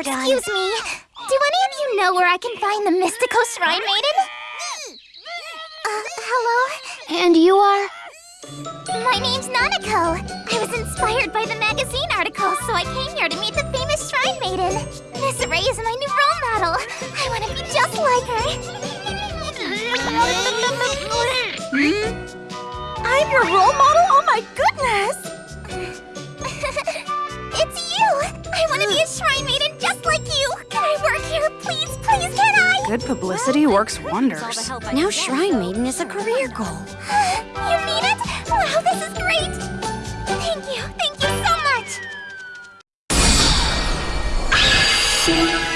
we're done. Excuse me. Do any of you know where I can find the mystical Shrine Maiden? Uh, hello? And you are? My name's Nanako. I was inspired by the magazine article, so I came here to meet the famous Shrine Maiden. Miss Ray is my new role model. I want to be just like her. I'm your role model? Oh my goodness! it's you! I want to be a Shrine Maiden Good publicity works wonders. Now Shrine Maiden is a career goal. you mean it? Wow, this is great! Thank you, thank you so much!